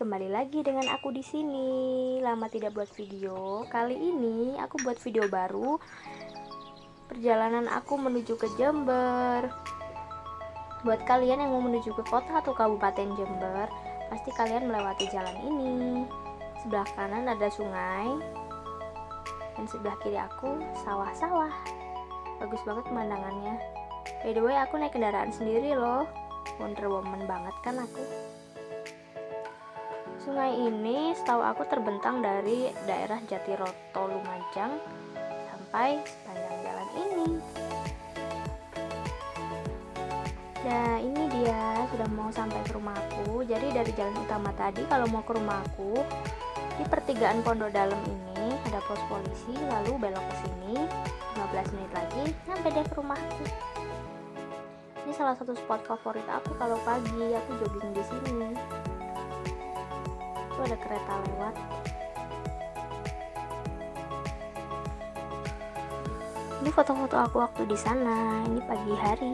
kembali lagi dengan aku di sini. Lama tidak buat video. Kali ini aku buat video baru. Perjalanan aku menuju ke Jember. Buat kalian yang mau menuju ke kota atau kabupaten Jember, pasti kalian melewati jalan ini. Sebelah kanan ada sungai, dan sebelah kiri aku sawah-sawah. Bagus banget pemandangannya. By the way, aku naik kendaraan sendiri loh. Wonder Woman banget kan aku. Sungai ini setahu aku terbentang dari daerah Jatiroto Lumajang sampai sepanjang jalan ini. Nah ini dia sudah mau sampai ke rumahku. Jadi dari jalan utama tadi kalau mau ke rumahku di pertigaan Pondok Dalam ini ada pos polisi lalu belok ke sini 15 menit lagi nyampe deh ke rumahku. Ini salah satu spot favorit aku kalau pagi aku jogging di sini itu ada kereta lewat. Ini foto-foto aku waktu di sana ini pagi hari.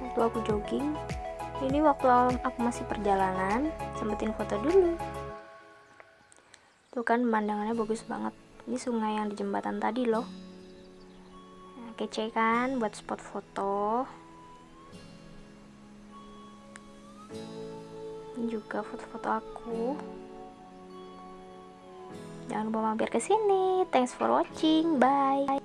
Waktu aku jogging. Ini waktu aku masih perjalanan sempetin foto dulu. Tuh kan pemandangannya bagus banget. Ini sungai yang di jembatan tadi loh. Nah, kece kan buat spot foto ini juga foto-foto aku. Jangan lupa mampir ke sini. Thanks for watching. Bye